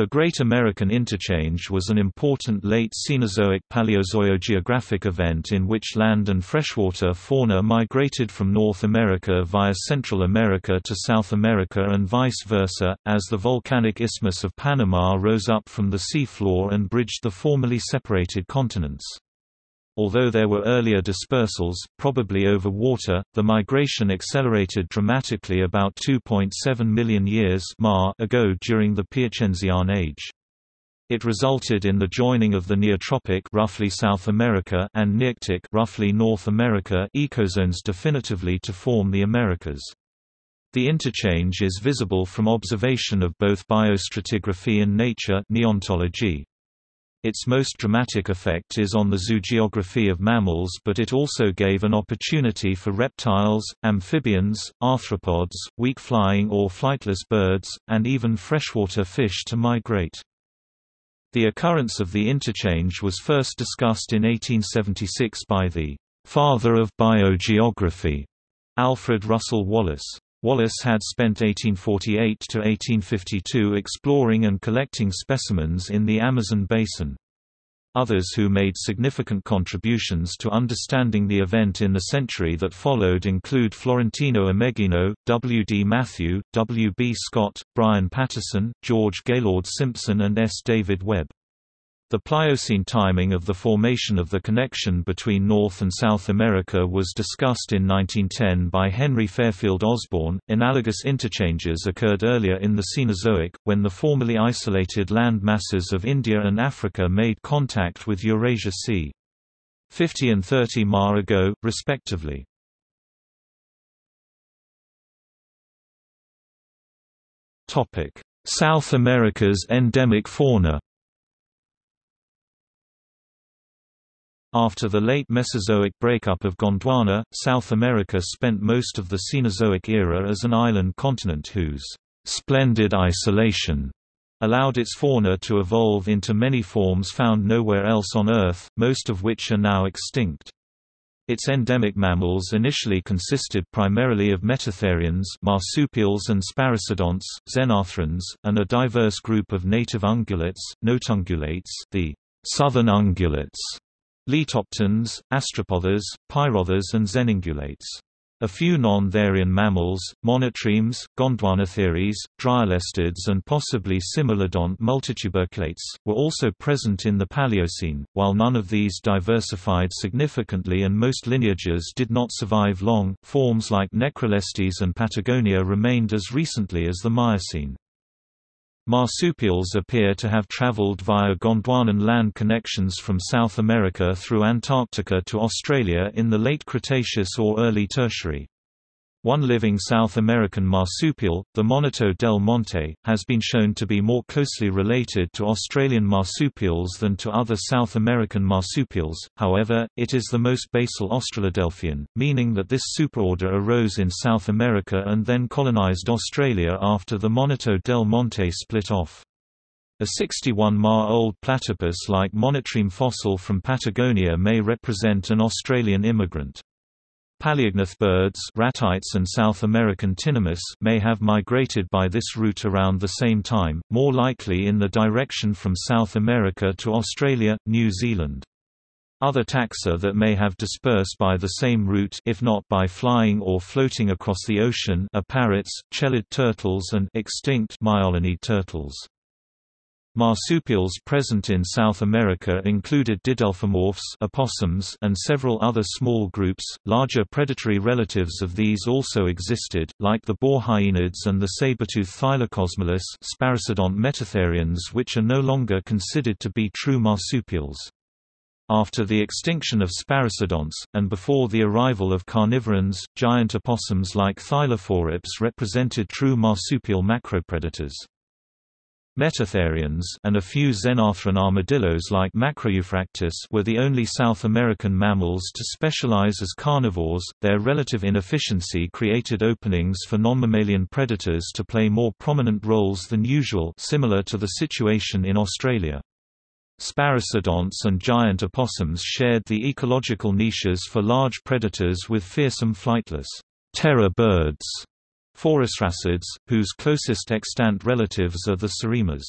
The Great American Interchange was an important late Cenozoic-Paleozoic event in which land and freshwater fauna migrated from North America via Central America to South America and vice versa, as the volcanic Isthmus of Panama rose up from the seafloor and bridged the formerly separated continents. Although there were earlier dispersals, probably over water, the migration accelerated dramatically about 2.7 million years ago during the Piacenzian Age. It resulted in the joining of the Neotropic roughly South America and Nearctic roughly North America ecozones definitively to form the Americas. The interchange is visible from observation of both biostratigraphy and nature neontology. Its most dramatic effect is on the zoogeography of mammals but it also gave an opportunity for reptiles, amphibians, arthropods, weak-flying or flightless birds, and even freshwater fish to migrate. The occurrence of the interchange was first discussed in 1876 by the «father of biogeography», Alfred Russel Wallace. Wallace had spent 1848–1852 exploring and collecting specimens in the Amazon basin. Others who made significant contributions to understanding the event in the century that followed include Florentino Ameghino, W. D. Matthew, W. B. Scott, Brian Patterson, George Gaylord Simpson and S. David Webb. The Pliocene timing of the formation of the connection between North and South America was discussed in 1910 by Henry Fairfield Osborn. Analogous interchanges occurred earlier in the Cenozoic, when the formerly isolated land masses of India and Africa made contact with Eurasia c. 50 and 30 ma ago, respectively. South America's endemic fauna After the late Mesozoic breakup of Gondwana, South America spent most of the Cenozoic era as an island continent whose splendid isolation allowed its fauna to evolve into many forms found nowhere else on Earth, most of which are now extinct. Its endemic mammals initially consisted primarily of metatherians marsupials and sparassodonts, xenarthrans, and a diverse group of native ungulates, notungulates the southern ungulates, Litopterns, astrapotheres, pyrotheres and xenungulates. A few non-therian mammals, monotremes, gondwanatheres, dryolestids and possibly cimolodont multituberculates, were also present in the Paleocene, while none of these diversified significantly and most lineages did not survive long. Forms like Necrolestes and Patagonia remained as recently as the Miocene. Marsupials appear to have traveled via Gondwanan land connections from South America through Antarctica to Australia in the late Cretaceous or early Tertiary. One living South American marsupial, the Monito del Monte, has been shown to be more closely related to Australian marsupials than to other South American marsupials, however, it is the most basal Australodelphian, meaning that this superorder arose in South America and then colonized Australia after the Monito del Monte split off. A 61-ma-old platypus-like monotreme fossil from Patagonia may represent an Australian immigrant. Paleognath birds ratites and South American tinamous may have migrated by this route around the same time, more likely in the direction from South America to Australia, New Zealand. Other taxa that may have dispersed by the same route if not by flying or floating across the ocean are parrots, chelid turtles and extinct meiolaniid turtles. Marsupials present in South America included didelphimorphs opossums and several other small groups. Larger predatory relatives of these also existed, like the borhyaenids and the saber-toothed Thylacosmilus sparassodont metatherians which are no longer considered to be true marsupials. After the extinction of sparassodonts, and before the arrival of carnivorans, giant opossums like Thylophorops represented true marsupial macropredators. Metatherians and a few xenarthran armadillos like Macroeuphractus were the only South American mammals to specialize as carnivores. Their relative inefficiency created openings for non-mammalian predators to play more prominent roles than usual, similar to the situation in Australia. Sparassodonts and giant opossums shared the ecological niches for large predators with fearsome flightless terror birds Phorusrhacids, whose closest extant relatives are the seriemas.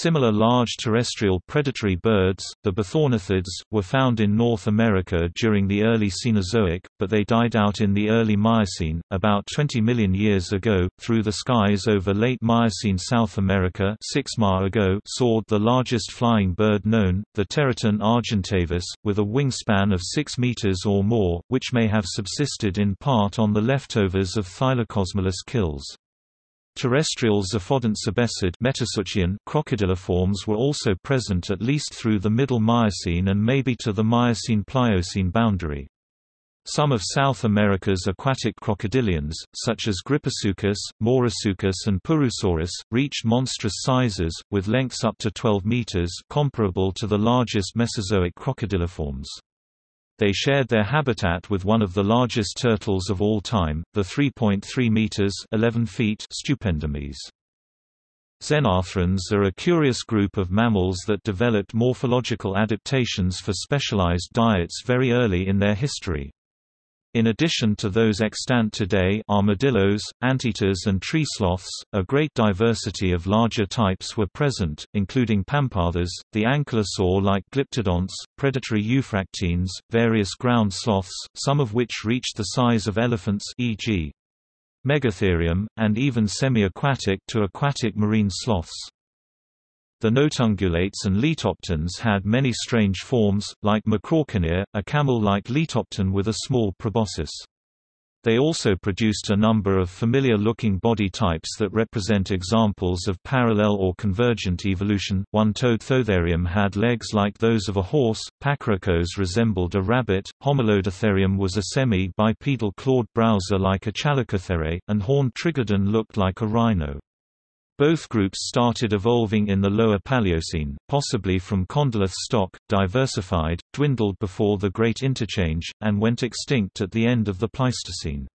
Similar large terrestrial predatory birds, the Bathornithids, were found in North America during the early Cenozoic, but they died out in the early Miocene, about 20 million years ago. Through the skies over late Miocene South America 6 ma ago soared the largest flying bird known, the teratorn argentavis, with a wingspan of 6 meters or more, which may have subsisted in part on the leftovers of Thylacosmilus kills. Terrestrial ziphodont sebecid crocodiliforms were also present at least through the Middle Miocene and maybe to the Miocene-Pliocene boundary. Some of South America's aquatic crocodilians, such as Gryposuchus, Mourasuchus and Purusaurus, reached monstrous sizes, with lengths up to 12 meters comparable to the largest Mesozoic crocodiliforms. They shared their habitat with one of the largest turtles of all time, the 3.3 meters (11 feet) Stupendomys. Xenarthrans are a curious group of mammals that developed morphological adaptations for specialized diets very early in their history. In addition to those extant today armadillos, anteaters and tree sloths, a great diversity of larger types were present, including pampathids, the ankylosaur-like glyptodonts, predatory euphractines, various ground sloths, some of which reached the size of elephants e.g. Megatherium, and even semi-aquatic to aquatic marine sloths. The notungulates and litopterns had many strange forms, like Macrauchenia, a camel-like litoptern with a small proboscis. They also produced a number of familiar-looking body types that represent examples of parallel or convergent evolution. One-toed Thoatherium had legs like those of a horse, Pachyrukhos resembled a rabbit, Homolodotherium was a semi-bipedal clawed browser like a Chalicothere, and horned Trigodon looked like a rhino. Both groups started evolving in the Lower Paleocene, possibly from Condylarth stock, diversified, dwindled before the Great Interchange, and went extinct at the end of the Pleistocene.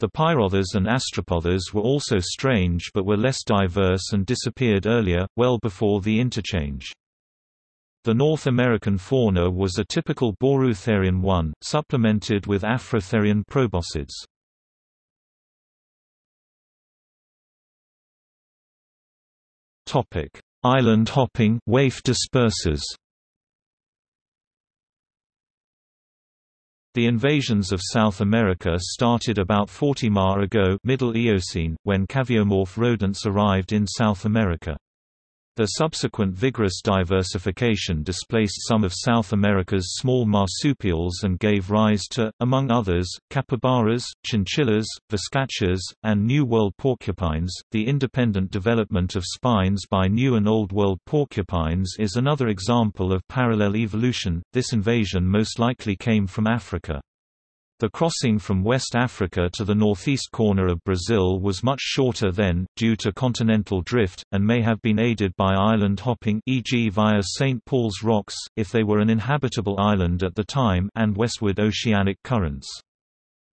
The Pyrotheres and Astrapotheres were also strange but were less diverse and disappeared earlier, well before the interchange. The North American fauna was a typical Boreoeutherian one, supplemented with Afrotherian proboscids. Topic: Island hopping, waif dispersers. The invasions of South America started about 40 ma ago Middle Eocene, when caviomorph rodents arrived in South America. The subsequent vigorous diversification displaced some of South America's small marsupials and gave rise to, among others, capybaras, chinchillas, vizcachas, and New World porcupines. The independent development of spines by New and Old World porcupines is another example of parallel evolution. This invasion most likely came from Africa. The crossing from West Africa to the northeast corner of Brazil was much shorter then, due to continental drift, and may have been aided by island hopping e.g. via St. Paul's Rocks, if they were an inhabitable island at the time and westward oceanic currents.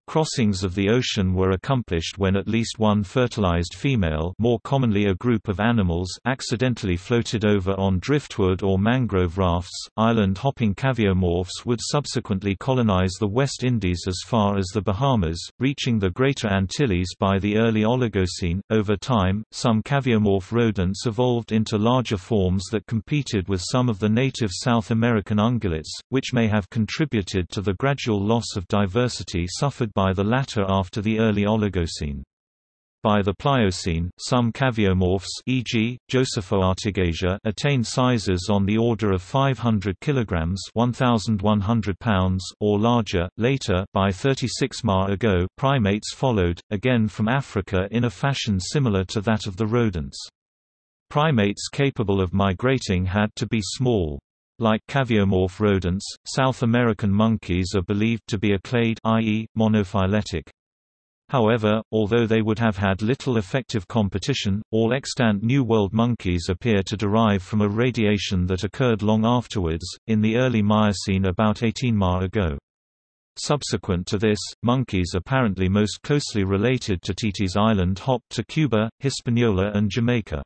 Crossings of the ocean were accomplished when at least one fertilized female more commonly a group of animals accidentally floated over on driftwood or mangrove rafts. Island-hopping caviomorphs would subsequently colonize the West Indies as far as the Bahamas, reaching the Greater Antilles by the early Oligocene. Over time, some caviomorph rodents evolved into larger forms that competed with some of the native South American ungulates, which may have contributed to the gradual loss of diversity suffered by the latter after the early Oligocene. By the Pliocene, some caviomorphs e.g., Josephoartigasia attained sizes on the order of 500 kg 1,100 pounds or larger. Later, by 36 ma ago, primates followed, again from Africa in a fashion similar to that of the rodents. Primates capable of migrating had to be small. Like caviomorph rodents, South American monkeys are believed to be aclade i.e., monophyletic. However, although they would have had little effective competition, all extant New World monkeys appear to derive from a radiation that occurred long afterwards, in the early Miocene about 18 ma ago. Subsequent to this, monkeys apparently most closely related to Titis Island hopped to Cuba, Hispaniola and Jamaica.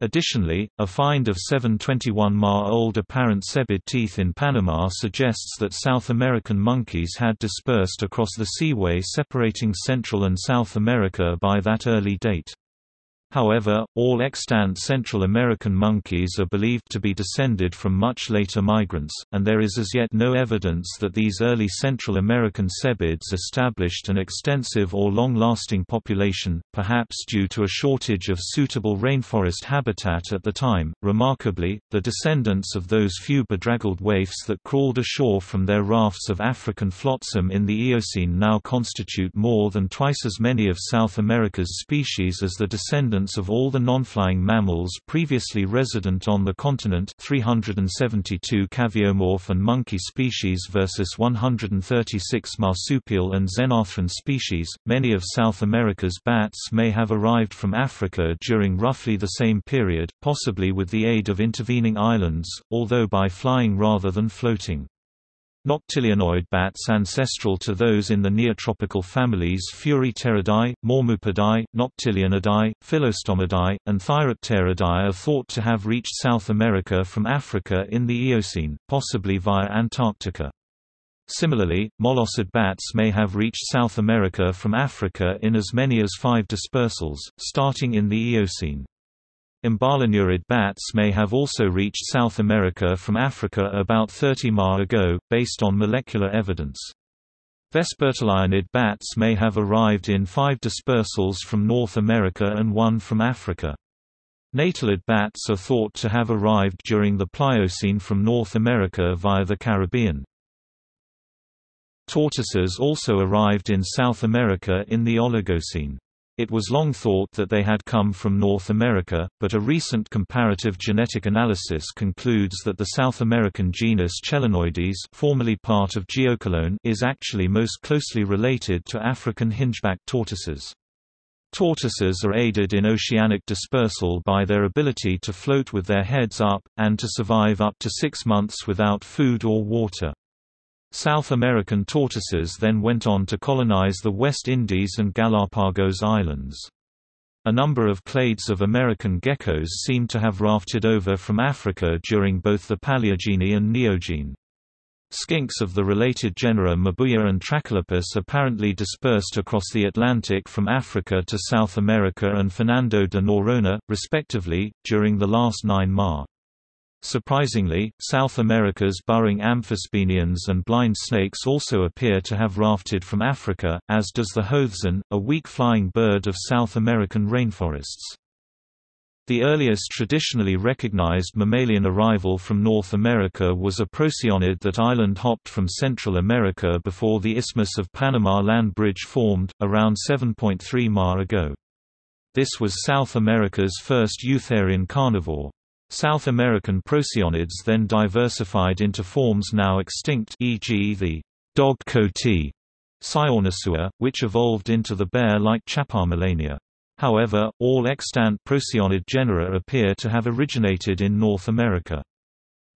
Additionally, a find of 721 ma-old apparent cebid teeth in Panama suggests that South American monkeys had dispersed across the seaway separating Central and South America by that early date. However, all extant Central American monkeys are believed to be descended from much later migrants, and there is as yet no evidence that these early Central American cebids established an extensive or long-lasting population, perhaps due to a shortage of suitable rainforest habitat at the time. Remarkably, the descendants of those few bedraggled waifs that crawled ashore from their rafts of African flotsam in the Eocene now constitute more than twice as many of South America's species as the descendants of all the non-flying mammals previously resident on the continent 372 caviomorph and monkey species versus 136 marsupial and xenarthran species. Many of South America's bats may have arrived from Africa during roughly the same period, possibly with the aid of intervening islands, although by flying rather than floating. Noctilionoid bats ancestral to those in the neotropical families Furipteridae, Mormoopidae, Noctilionidae, Phyllostomidae, and Thyropteridae are thought to have reached South America from Africa in the Eocene, possibly via Antarctica. Similarly, molossid bats may have reached South America from Africa in as many as five dispersals, starting in the Eocene. Emballonurid bats may have also reached South America from Africa about 30 ma ago, based on molecular evidence. Vespertilionid bats may have arrived in five dispersals from North America and one from Africa. Natalid bats are thought to have arrived during the Pliocene from North America via the Caribbean. Tortoises also arrived in South America in the Oligocene. It was long thought that they had come from North America, but a recent comparative genetic analysis concludes that the South American genus Chelonoidis formerly part of Geochelone is actually most closely related to African hingeback tortoises. Tortoises are aided in oceanic dispersal by their ability to float with their heads up, and to survive up to six months without food or water. South American tortoises then went on to colonize the West Indies and Galapagos Islands. A number of clades of American geckos seem to have rafted over from Africa during both the Paleogene and Neogene. Skinks of the related genera Mabuya and Trachylepis apparently dispersed across the Atlantic from Africa to South America and Fernando de Noronha, respectively, during the last nine ma. Surprisingly, South America's burrowing amphisbaenians and blind snakes also appear to have rafted from Africa, as does the hoatzin, a weak-flying bird of South American rainforests. The earliest traditionally recognized mammalian arrival from North America was a procyonid that island-hopped from Central America before the Isthmus of Panama land bridge formed, around 7.3 ma ago. This was South America's first eutherian carnivore. South American procyonids then diversified into forms now extinct e.g. the dog coati Cyonasua, which evolved into the bear-like Chapalmalania. However, all extant procyonid genera appear to have originated in North America.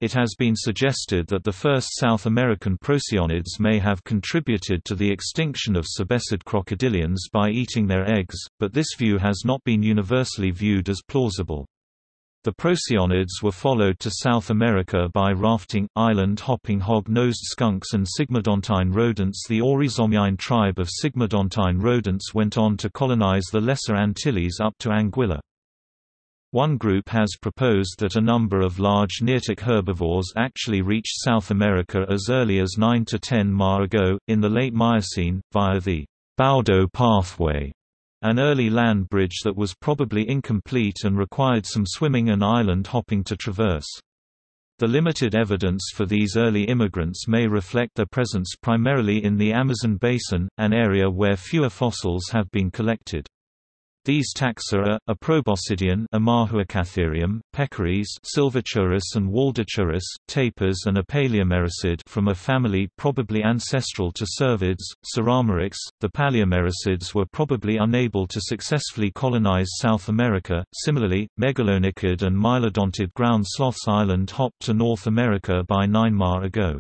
It has been suggested that the first South American procyonids may have contributed to the extinction of sebecid crocodilians by eating their eggs, but this view has not been universally viewed as plausible. The procyonids were followed to South America by rafting, island-hopping hog-nosed skunks and sigmodontine rodents The Oryzomyine tribe of sigmodontine rodents went on to colonize the Lesser Antilles up to Anguilla. One group has proposed that a number of large Nearctic herbivores actually reached South America as early as 9 to 10 ma ago, in the late Miocene, via the Baudo pathway an early land bridge that was probably incomplete and required some swimming and island hopping to traverse. The limited evidence for these early immigrants may reflect their presence primarily in the Amazon basin, an area where fewer fossils have been collected. These taxa are, a proboscidean Amahuacatherium, peccaries Sylvochoerus and Waldochoerus, tapirs and a palaeomerycid from a family probably ancestral to cervids, Surameryx. The palaeomerycids were probably unable to successfully colonize South America. Similarly, megalonychid and mylodontid ground sloths island hopped to North America by 9 ma ago.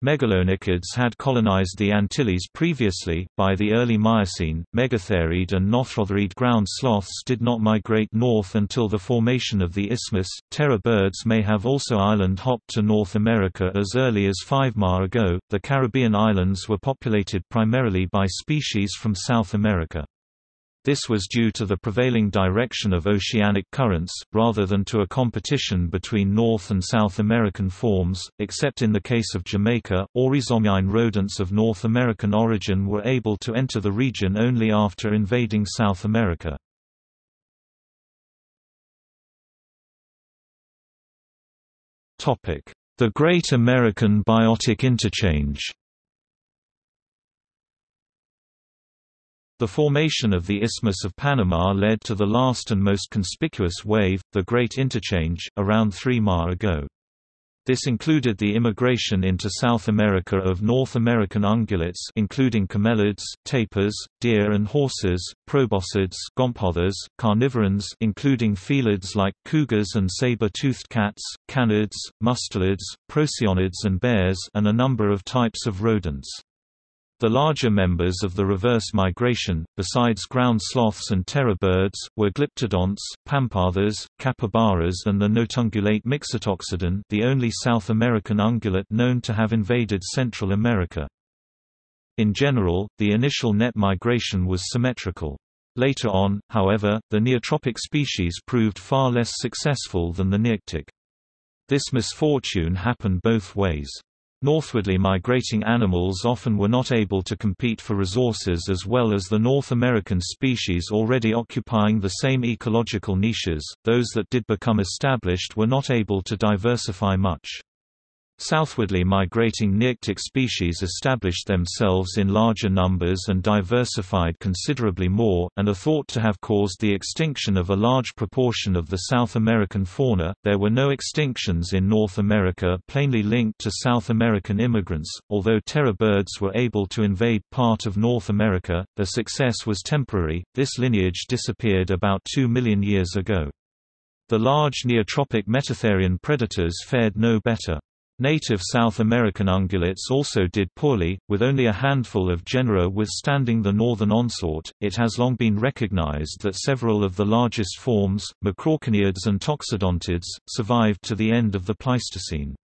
Megalonychids had colonized the Antilles previously. By the early Miocene, Megatherid and Nothrotherid ground sloths did not migrate north until the formation of the isthmus. Terror birds may have also island hopped to North America as early as 5 ma ago. The Caribbean islands were populated primarily by species from South America. This was due to the prevailing direction of oceanic currents, rather than to a competition between North and South American forms, except in the case of Jamaica. Oryzomyine rodents of North American origin were able to enter the region only after invading South America. The Great American Biotic Interchange The formation of the Isthmus of Panama led to the last and most conspicuous wave, the Great Interchange, around three ma ago. This included the immigration into South America of North American ungulates including camelids, tapirs, deer and horses, proboscids, gomphotheres, carnivorans including felids like cougars and saber-toothed cats, canids, mustelids, procyonids and bears and a number of types of rodents. The larger members of the reverse migration, besides ground sloths and terror birds, were glyptodonts, pampatheres, capybaras and the notungulate Mixotoxodon the only South American ungulate known to have invaded Central America. In general, the initial net migration was symmetrical. Later on, however, the neotropic species proved far less successful than the nearctic. This misfortune happened both ways. Northwardly migrating animals often were not able to compete for resources as well as the North American species already occupying the same ecological niches, those that did become established were not able to diversify much. Southwardly migrating nearctic species established themselves in larger numbers and diversified considerably more, and are thought to have caused the extinction of a large proportion of the South American fauna. There were no extinctions in North America plainly linked to South American immigrants, although terror birds were able to invade part of North America, their success was temporary. This lineage disappeared about 2 million years ago. The large neotropic metatherian predators fared no better. Native South American ungulates also did poorly, with only a handful of genera withstanding the northern onslaught. It has long been recognized that several of the largest forms, macraucheniids and toxodontids, survived to the end of the Pleistocene.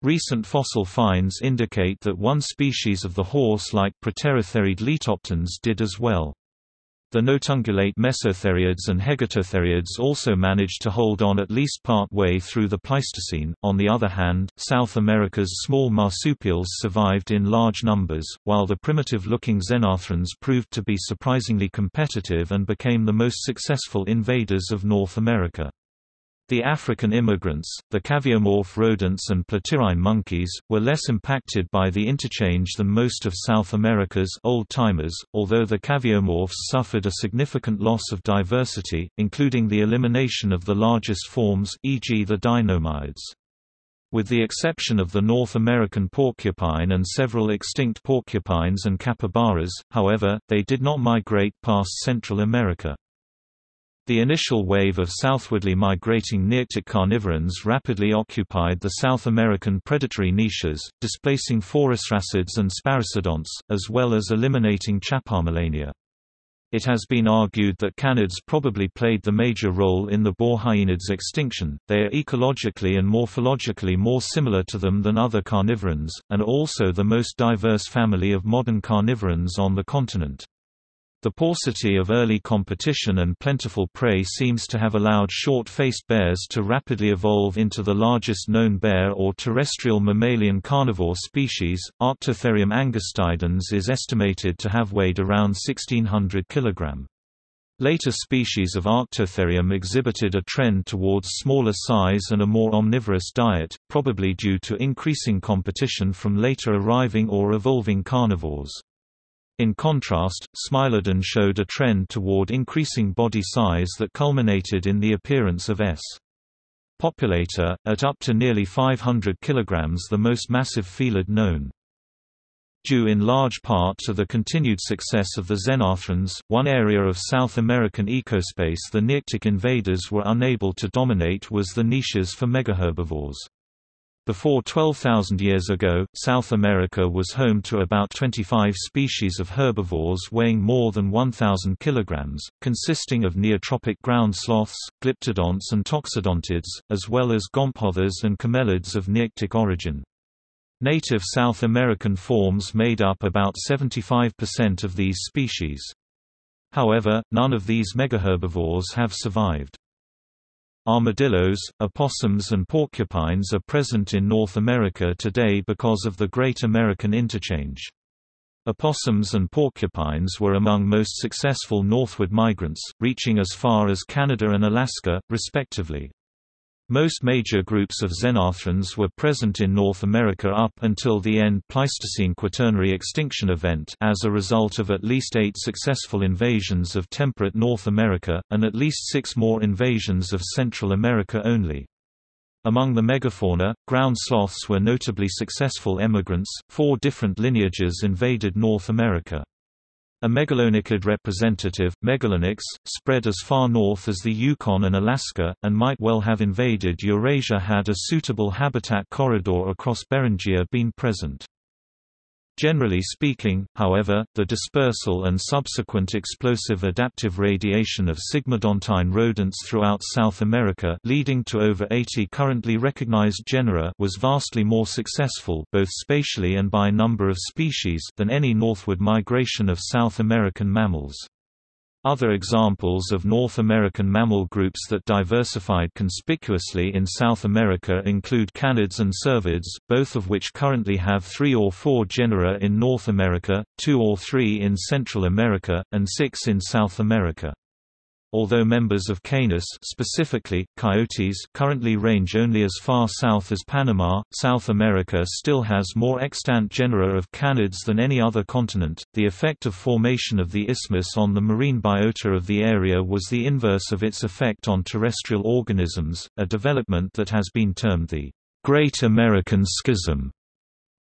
Recent fossil finds indicate that one species of the horse-like Proterotheriid litopterns did as well. The notungulate mesotheriids and hegetotheriids also managed to hold on at least part way through the Pleistocene. On the other hand, South America's small marsupials survived in large numbers, while the primitive-looking xenarthrans proved to be surprisingly competitive and became the most successful invaders of North America. The African immigrants, the caviomorph rodents and platyrrhine monkeys, were less impacted by the interchange than most of South America's old-timers, although the caviomorphs suffered a significant loss of diversity, including the elimination of the largest forms, e.g. the dinomiids. With the exception of the North American porcupine and several extinct porcupines and capybaras, however, they did not migrate past Central America. The initial wave of southwardly migrating nearctic carnivorans rapidly occupied the South American predatory niches, displacing phorusrhacids and sparassodonts, as well as eliminating Chapalmalania. It has been argued that canids probably played the major role in the boar hyenids' extinction, they are ecologically and morphologically more similar to them than other carnivorans, and also the most diverse family of modern carnivorans on the continent. The paucity of early competition and plentiful prey seems to have allowed short-faced bears to rapidly evolve into the largest known bear or terrestrial mammalian carnivore species. Arctotherium angustidens is estimated to have weighed around 1600 kg. Later species of Arctotherium exhibited a trend towards smaller size and a more omnivorous diet, probably due to increasing competition from later arriving or evolving carnivores. In contrast, Smilodon showed a trend toward increasing body size that culminated in the appearance of S. populator, at up to nearly 500 kg the most massive felid known. Due in large part to the continued success of the xenarthrans, one area of South American ecospace the Nearctic invaders were unable to dominate was the niches for megaherbivores. Before 12,000 years ago, South America was home to about 25 species of herbivores weighing more than 1,000 kg, consisting of neotropic ground sloths, glyptodonts and toxodontids, as well as gomphotheres and camelids of nearctic origin. Native South American forms made up about 75% of these species. However, none of these megaherbivores have survived. Armadillos, opossums and porcupines are present in North America today because of the Great American Interchange. Opossums and porcupines were among most successful northward migrants, reaching as far as Canada and Alaska, respectively. Most major groups of xenarthrans were present in North America up until the end Pleistocene Quaternary extinction event as a result of at least eight successful invasions of temperate North America, and at least six more invasions of Central America only. Among the megafauna, ground sloths were notably successful emigrants, four different lineages invaded North America. A megalonychid representative, Megalonyx, spread as far north as the Yukon and Alaska, and might well have invaded Eurasia had a suitable habitat corridor across Beringia been present. Generally speaking, however, the dispersal and subsequent explosive adaptive radiation of sigmodontine rodents throughout South America leading to over 80 currently recognized genera was vastly more successful both spatially and by number of species than any northward migration of South American mammals. Other examples of North American mammal groups that diversified conspicuously in South America include canids and cervids, both of which currently have three or four genera in North America, two or three in Central America, and six in South America. Although members of Canis specifically, coyotes currently range only as far south as Panama, South America still has more extant genera of canids than any other continent. The effect of formation of the isthmus on the marine biota of the area was the inverse of its effect on terrestrial organisms, a development that has been termed the Great American Schism.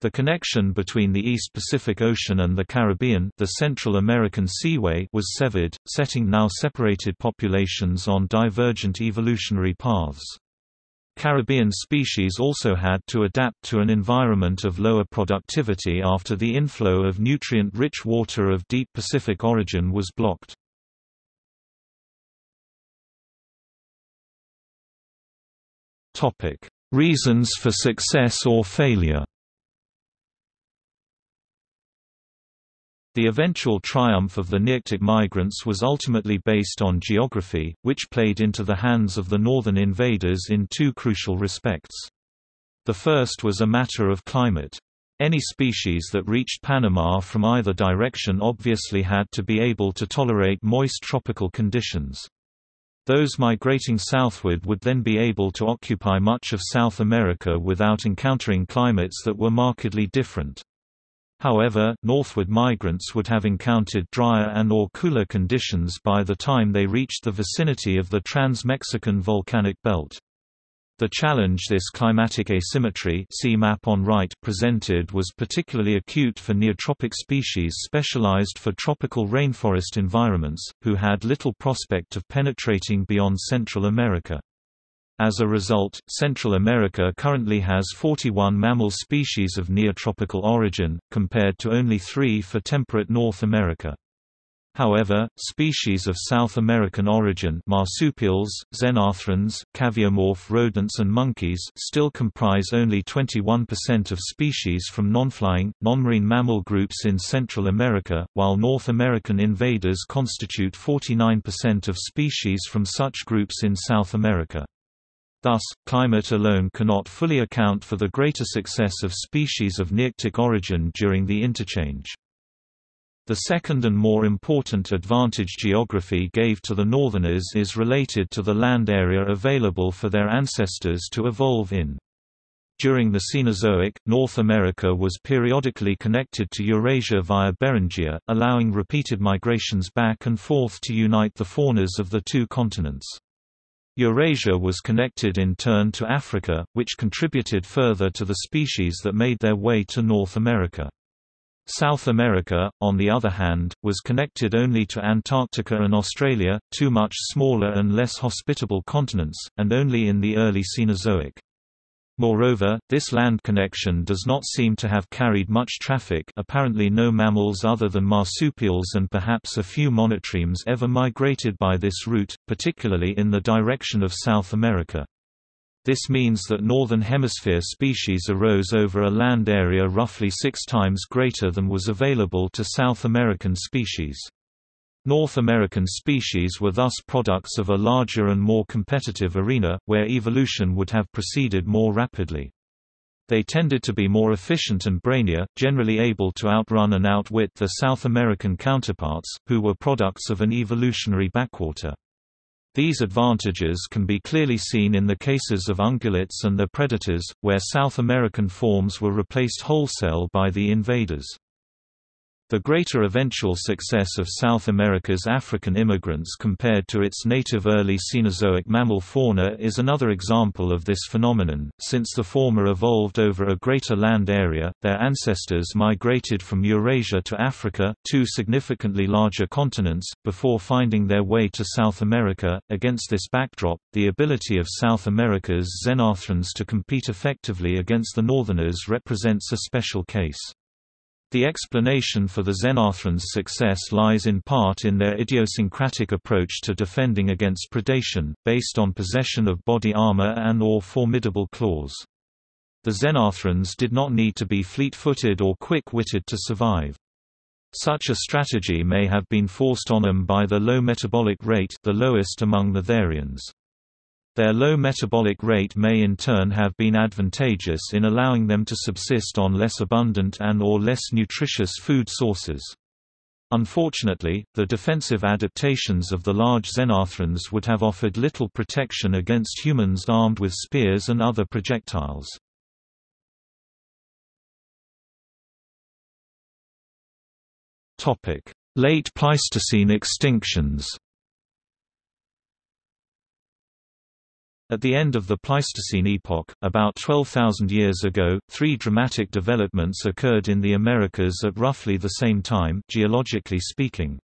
The connection between the East Pacific Ocean and the Caribbean the Central American Seaway was severed, setting now separated populations on divergent evolutionary paths. Caribbean species also had to adapt to an environment of lower productivity after the inflow of nutrient-rich water of deep Pacific origin was blocked. Reasons for success or failure The eventual triumph of the Nearctic migrants was ultimately based on geography, which played into the hands of the northern invaders in two crucial respects. The first was a matter of climate. Any species that reached Panama from either direction obviously had to be able to tolerate moist tropical conditions. Those migrating southward would then be able to occupy much of South America without encountering climates that were markedly different. However, northward migrants would have encountered drier and or cooler conditions by the time they reached the vicinity of the Trans-Mexican volcanic belt. The challenge this climatic asymmetry see map on right presented was particularly acute for neotropic species specialized for tropical rainforest environments, who had little prospect of penetrating beyond Central America. As a result, Central America currently has 41 mammal species of neotropical origin, compared to only three for temperate North America. However, species of South American origin marsupials, xenarthrans, caviomorph rodents and monkeys still comprise only 21% of species from non-flying, non-marine mammal groups in Central America, while North American invaders constitute 49% of species from such groups in South America. Thus, climate alone cannot fully account for the greater success of species of Nearctic origin during the interchange. The second and more important advantage geography gave to the northerners is related to the land area available for their ancestors to evolve in. During the Cenozoic, North America was periodically connected to Eurasia via Beringia, allowing repeated migrations back and forth to unite the faunas of the two continents. Eurasia was connected in turn to Africa, which contributed further to the species that made their way to North America. South America, on the other hand, was connected only to Antarctica and Australia, two much smaller and less hospitable continents, and only in the early Cenozoic. Moreover, this land connection does not seem to have carried much traffic apparently no mammals other than marsupials and perhaps a few monotremes ever migrated by this route, particularly in the direction of South America. This means that Northern Hemisphere species arose over a land area roughly six times greater than was available to South American species. North American species were thus products of a larger and more competitive arena, where evolution would have proceeded more rapidly. They tended to be more efficient and brainier, generally able to outrun and outwit their South American counterparts, who were products of an evolutionary backwater. These advantages can be clearly seen in the cases of ungulates and their predators, where South American forms were replaced wholesale by the invaders. The greater eventual success of South America's African immigrants compared to its native early Cenozoic mammal fauna is another example of this phenomenon. Since the former evolved over a greater land area, their ancestors migrated from Eurasia to Africa, two significantly larger continents, before finding their way to South America. Against this backdrop, the ability of South America's xenarthrans to compete effectively against the northerners represents a special case. The explanation for the Xenarthran's success lies in part in their idiosyncratic approach to defending against predation, based on possession of body armor and or formidable claws. The Xenarthrans did not need to be fleet-footed or quick-witted to survive. Such a strategy may have been forced on them by the low metabolic rate the lowest among the therians. Their low metabolic rate may in turn have been advantageous in allowing them to subsist on less abundant and or less nutritious food sources. Unfortunately, the defensive adaptations of the large xenarthrans would have offered little protection against humans armed with spears and other projectiles. Late Pleistocene extinctions At the end of the Pleistocene epoch, about 12,000 years ago, three dramatic developments occurred in the Americas at roughly the same time, geologically speaking.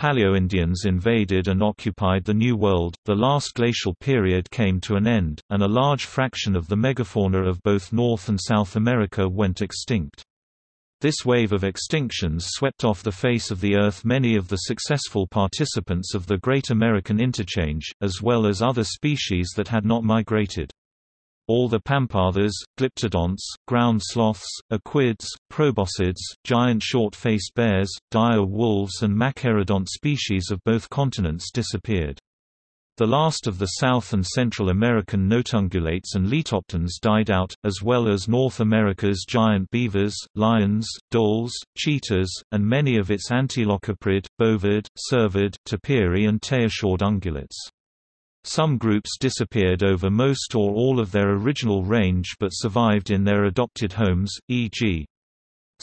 Paleo-Indians invaded and occupied the New World, the last glacial period came to an end, and a large fraction of the megafauna of both North and South America went extinct. This wave of extinctions swept off the face of the Earth many of the successful participants of the Great American Interchange, as well as other species that had not migrated. All the pampatheres, glyptodonts, ground sloths, equids, proboscids, giant short-faced bears, dire wolves and machairodont species of both continents disappeared. The last of the South and Central American notungulates and litopterns died out, as well as North America's giant beavers, lions, dholes, cheetahs, and many of its antilocaprid, bovid, cervid, tapiri and tayassuid ungulates. Some groups disappeared over most or all of their original range but survived in their adopted homes, e.g.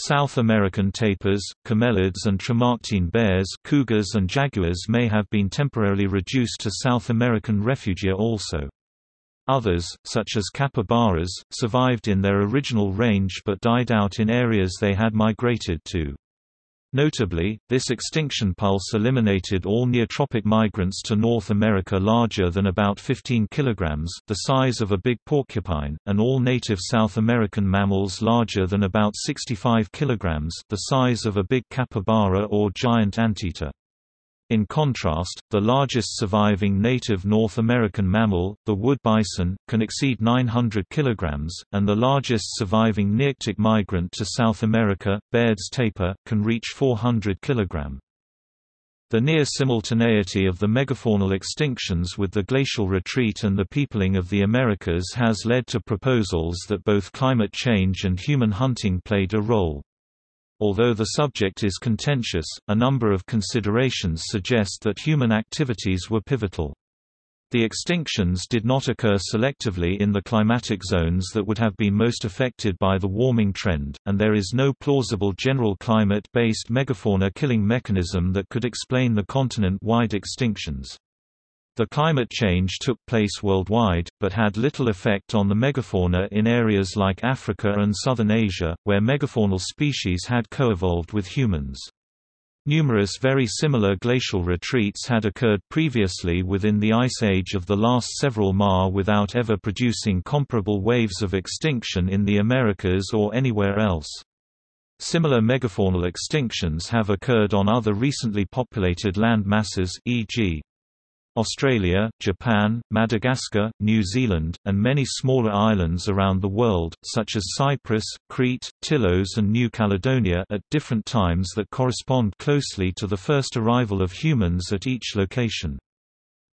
South American tapirs, camelids and Tremarctine bears cougars and jaguars may have been temporarily reduced to South American refugia also. Others, such as capybaras, survived in their original range but died out in areas they had migrated to. Notably, this extinction pulse eliminated all neotropic migrants to North America larger than about 15 kg the size of a big porcupine, and all native South American mammals larger than about 65 kg the size of a big capybara or giant anteater. In contrast, the largest surviving native North American mammal, the wood bison, can exceed 900 kg, and the largest surviving nearctic migrant to South America, Baird's tapir, can reach 400 kg. The near simultaneity of the megafaunal extinctions with the glacial retreat and the peopling of the Americas has led to proposals that both climate change and human hunting played a role. Although the subject is contentious, a number of considerations suggest that human activities were pivotal. The extinctions did not occur selectively in the climatic zones that would have been most affected by the warming trend, and there is no plausible general climate-based megafauna killing mechanism that could explain the continent-wide extinctions. The climate change took place worldwide, but had little effect on the megafauna in areas like Africa and southern Asia, where megafaunal species had coevolved with humans. Numerous very similar glacial retreats had occurred previously within the Ice Age of the last several ma without ever producing comparable waves of extinction in the Americas or anywhere else. Similar megafaunal extinctions have occurred on other recently populated land masses e.g. Australia, Japan, Madagascar, New Zealand, and many smaller islands around the world, such as Cyprus, Crete, Tilos and New Caledonia at different times that correspond closely to the first arrival of humans at each location.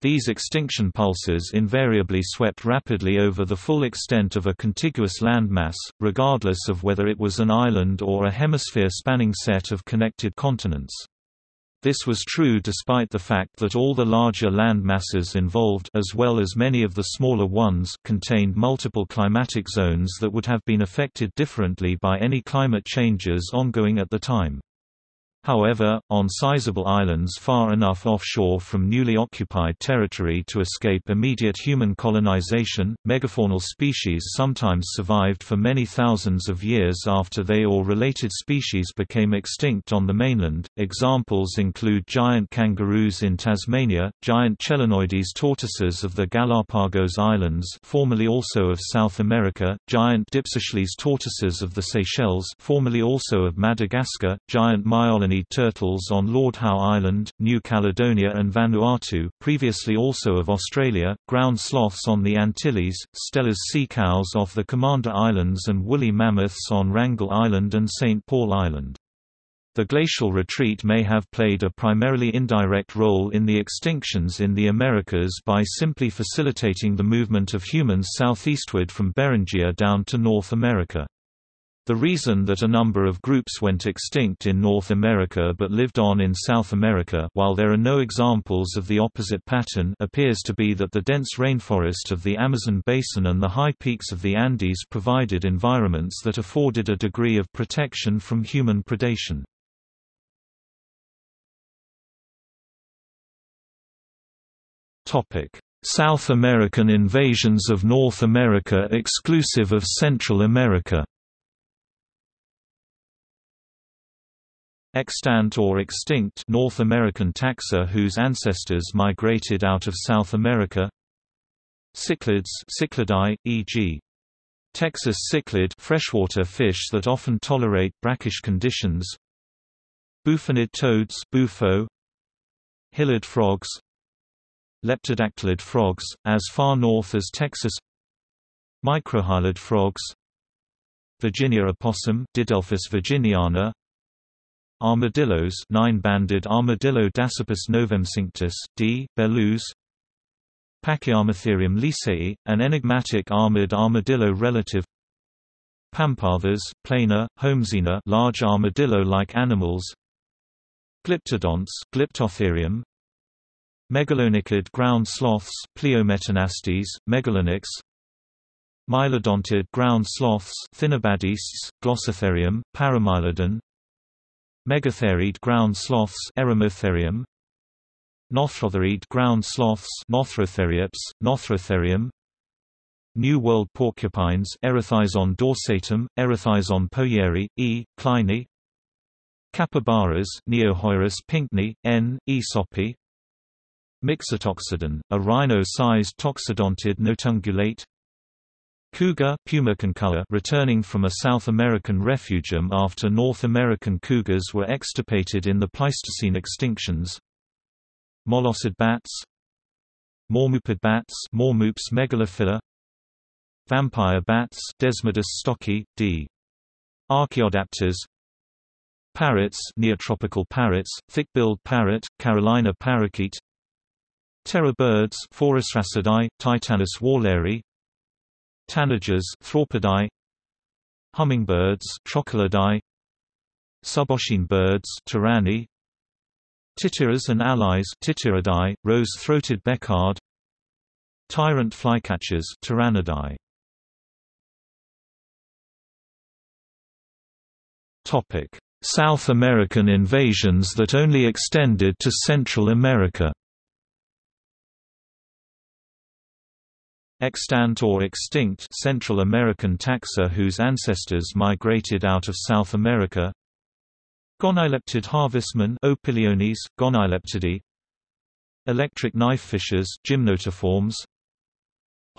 These extinction pulses invariably swept rapidly over the full extent of a contiguous landmass, regardless of whether it was an island or a hemisphere-spanning set of connected continents. This was true despite the fact that all the larger land masses involved as well as many of the smaller ones contained multiple climatic zones that would have been affected differently by any climate changes ongoing at the time. However, on sizable islands far enough offshore from newly occupied territory to escape immediate human colonization, megafaunal species sometimes survived for many thousands of years after they or related species became extinct on the mainland. Examples include giant kangaroos in Tasmania, giant Chelonoidis tortoises of the Galapagos Islands, formerly also of South America, giant Dipsochelys tortoises of the Seychelles, formerly also of Madagascar, giant meiolaniid turtles on Lord Howe Island, New Caledonia and Vanuatu, previously also of Australia, ground sloths on the Antilles, Steller's sea cows off the Commander Islands and woolly mammoths on Wrangel Island and St. Paul Island. The glacial retreat may have played a primarily indirect role in the extinctions in the Americas by simply facilitating the movement of humans southeastward from Beringia down to North America. The reason that a number of groups went extinct in North America but lived on in South America while there are no examples of the opposite pattern appears to be that the dense rainforest of the Amazon basin and the high peaks of the Andes provided environments that afforded a degree of protection from human predation. South American invasions of North America exclusive of Central America Extant or extinct North American taxa whose ancestors migrated out of South America. Cichlids Cichlidae, e.g. Texas cichlid freshwater fish that often tolerate brackish conditions. Bufonid toads bufo, Hylid frogs. Leptodactylid frogs, as far north as Texas. Microhylid frogs. Virginia opossum Didelphis virginiana Armadillos nine-banded armadillo Dasypus novemcinctus, D. bellus Pachyarmatherium leesei, an enigmatic armored armadillo relative. Pampatheres, plana, Holmesina large armadillo-like animals. Glyptodonts Glyptotherium. Megalonychid ground sloths Pliometanastes, megalonyx. Mylodontid ground sloths Thinobadistes, Glossotherium, Paramylodon Megatherid ground sloths Eremotherium Nothrotherid ground sloths Nothrotheriops, Nothrotherium New World porcupines Erethizon dorsatum, Erethizon poyeri, E. kleini Capybaras Neochoerus pinckneyi, N. aesoppi Mixotoxodon, a rhino-sized toxodontid notungulate Cougar returning from a South American refugium after North American cougars were extirpated in the Pleistocene extinctions. Molossid bats. Mormoopid bats Mormoops megalophila Vampire bats Desmodus stocki, d. Archaeodaptors Parrots Neotropical parrots, thick-billed parrot, Carolina parakeet. Terror birds Phorusrhacidae, Titanis walleri Tanagers Thraupidae Hummingbirds Trochilidae Suboscine birds Tyranni Tityras and allies Tityridae, rose-throated becard. Tyrant flycatchers Tyrannidae Topic: South American invasions that only extended to Central America Extant or extinct Central American taxa whose ancestors migrated out of South America. Gonyleptid harvestmen Opiliones, Gonyleptidae Electric knifefishes Gymnotiformes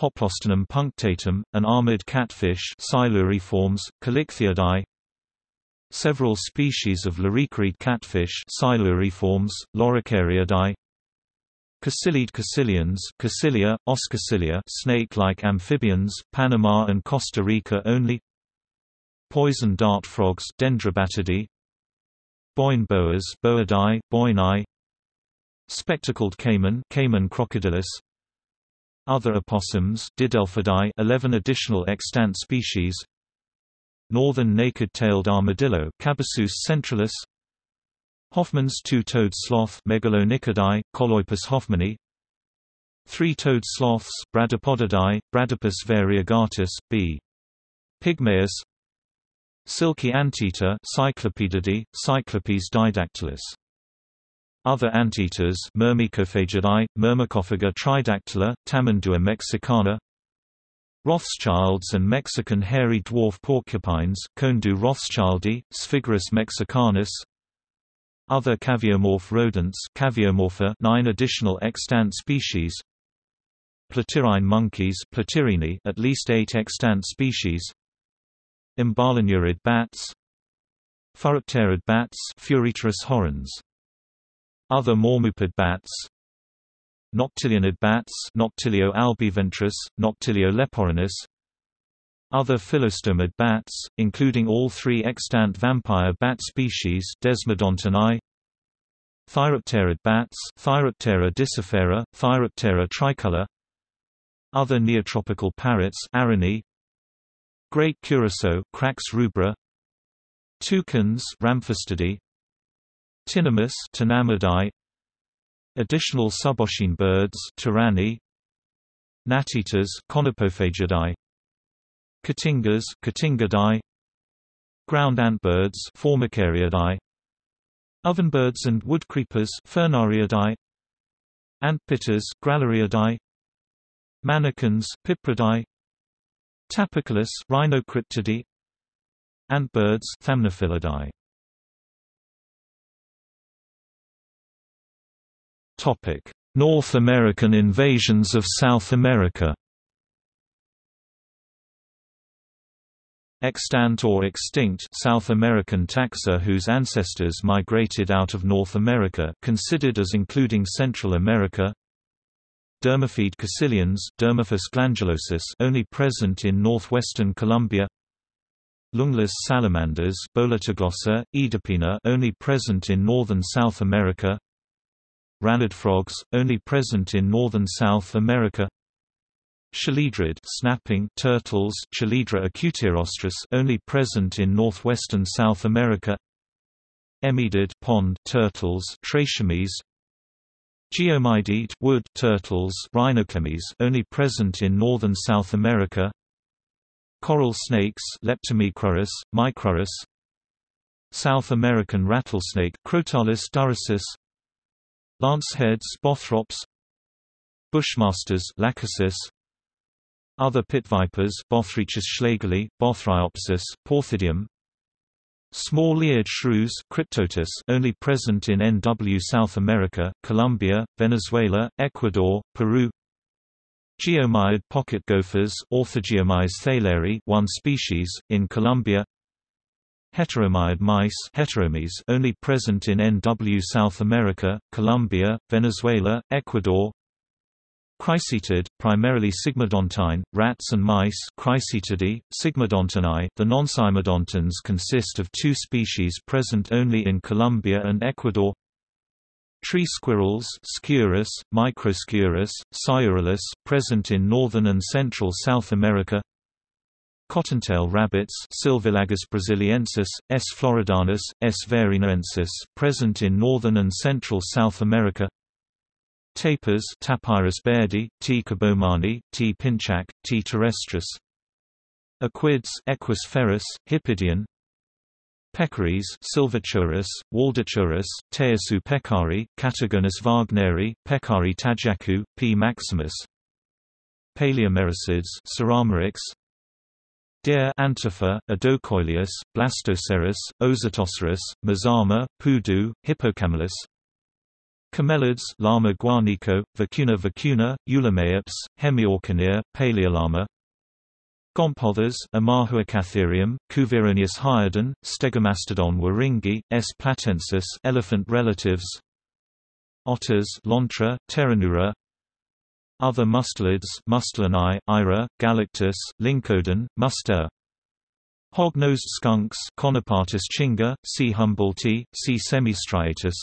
Hoplosternum punctatum, an armored catfish Siluriformes, Callichthyidae Several species of loricariid catfish Siluriformes, Loricariidae Caeciliid caecilians Caecilia, Oscaecilia snake-like amphibians, Panama and Costa Rica only. Poison dart frogs Dendrobatidae. Boine boas Boidae, Boinae. Spectacled caiman Caiman crocodilus Other opossums Didelphidae 11 additional extant species. Northern naked-tailed armadillo Cabassous centralis Hoffmann's two-toed sloth Megalonychidae, Choloepus hoffmanni. Three-toed sloths Bradypodidae, Bradypus variegatus, b. pygmaeus. Silky anteater Cyclopedidae, Cyclopes didactylus. Other anteaters Myrmecophagidae, Myrmecophaga tridactyla, Tamandua mexicana. Rothschilds and Mexican hairy dwarf porcupines Coendou rothschildi, Sphiggurus mexicanus other caviomorph rodents Caviomorpha 9 additional extant species. Platyrrhine monkeys Platyrrhini at least 8 extant species. Emballonurid bats. Furipterid bats horrens. Other mormoopid bats. Noctilionid bats Noctilio albiventris, Noctilio leporinus other phyllostomid bats, including all three extant vampire bat species Desmodontinae, Thyropterid bats Thyroptera discifera, Thyroptera tricolor Other neotropical parrots Arinae, Great curassow Crax rubra Toucans Ramphastidae Tinamous Tinamidae Additional suboscine birds Tyranni Gnat-eaters Conopophagidae Cotingas Cotingidae Ground antbirds Formicariidae Ovenbirds and woodcreepers Furnariidae Antpittas Grallariidae Manakins Pipridae Tapaculos Rhinocryptidae Antbirds Thamnophilidae Topic North American invasions of South America Extant or extinct South American taxa whose ancestors migrated out of North America considered as including Central America. Dermophiid caecilians Dermophis glandulosus only present in northwestern Colombia. Lungless salamanders Bolitoglossa, Oedipina only present in northern South America. Rallid frogs, only present in northern South America Chelydrid snapping turtles Chelydra acutirostris only present in northwestern South America. Emydid pond turtles Trachomeres Geoemydid wood turtles Rhinoclemmys only present in northern South America. Coral snakes Leptomicrurus, Micrurus South American rattlesnake Crotalus durissus Lanceheads Bothrops. Bushmasters Lachesis other pit vipers Bothriechis schlegeli, Bothriopsis, Porthidium Small-eared shrews Cryptotis only present in NW South America, Colombia, Venezuela, Ecuador, Peru Geomyid pocket gophers Orthogeomys theileri one species, in Colombia Heteromyid mice Heteromys only present in NW South America, Colombia, Venezuela, Ecuador Cricetid, primarily sigmodontine, rats and mice Cricetidae, sigmodontinae. The non-sigmodontines consist of two species present only in Colombia and Ecuador Tree squirrels Sciurus, Microsciurus, Sciurulus, present in northern and central South America Cottontail rabbits Sylvilagus brasiliensis, S. floridanus, S. varinaensis present in northern and central South America Tapirs Tapirus bairdi, T. kabomani, T. pinchaque, T. terrestris Equids Equus ferus, Hippidion Peccaries Sylvochoerus, Waldochoerus, Tayassu pecari, Catagonus wagneri, Pecari tajacu, P. maximus Palaeomerycids Surameryx Deer Antifer, Odocoileus, Blastocerus, Ozotoceros, Mazama, Pudu, Hippocamelus Camelids Lama guanicoe, Vicugna vicugna, Eulameops, Hemiauchenia, Palaeolama Gomphotheres Amahuacatherium, Cuvieronius hyodon, Stegomastodon waringi, S. platensis elephant relatives otters Lontra, Pteronura Other mustelids Mustelinae, Eira, Galictis, Lyncodon, Muster Hog-nosed skunks Conepatus chinga, C. humboldti, C. semistriatus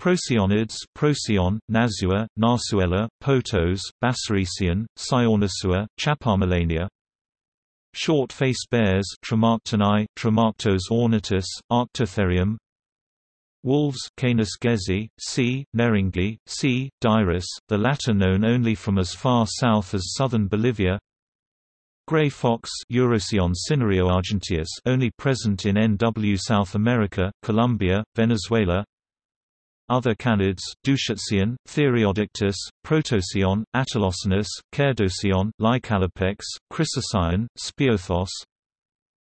Procyonids Procyon, Nasua, Nasuella, Potos, Bassaricyon, Cyonasua, Chapalmalania Short-faced bears Tremarctoni, Tremarctos ornatus, Arctotherium Wolves Canis gezi, C. nehringi, C. dirus, the latter known only from as far south as southern Bolivia Gray fox Urocyon cinereoargenteus only present in NW South America, Colombia, Venezuela other canids, Dusicyon, Theriodictis, Protocyon, Atelocynus, Cerdocyon, Lycalopex, Chrysocyon, Speothos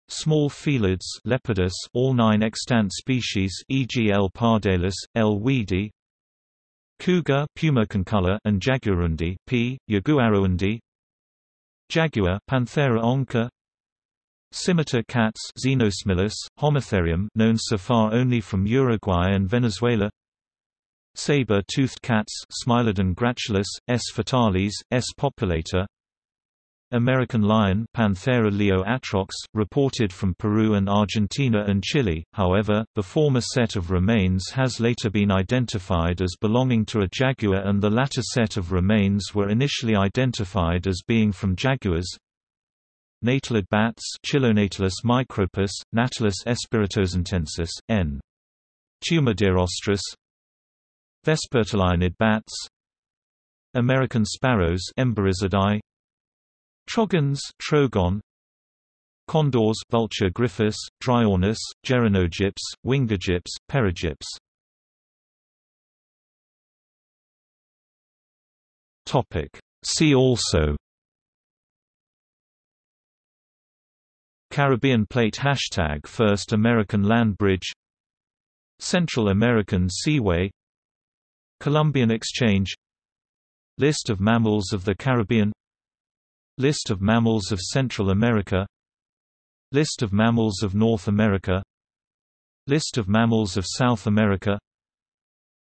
Small felids Leopardus, all nine extant species e.g. L. pardalis, L. wiedii Cougar Puma concolor and Jaguarundi P. Jaguarundi Jaguar Panthera onca Scimitar cats Xenosmilus, Homotherium known so far only from Uruguay and Venezuela Saber-toothed cats Smilodon gratulus, S. fatalis, S. populator American lion Panthera leo atrox, reported from Peru and Argentina and Chile, however, the former set of remains has later been identified as belonging to a jaguar and the latter set of remains were initially identified as being from jaguars. Natalid bats Chilonatalus micropus, Natalus espiritosantensis, N. Tumidirostris Vespertilionid bats. American sparrows Emberizidae Trogons Trogon. Condors Vultur gryphus, Dryornis, Geronogyps, Wingegyps, Perugyps Topic. See also. Caribbean Plate Hashtag First American Land Bridge. Central American Seaway Columbian Exchange. List of mammals of the Caribbean. List of mammals of Central America. List of mammals of North America. List of mammals of South America.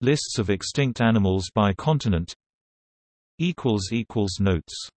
Lists of extinct animals by continent. Notes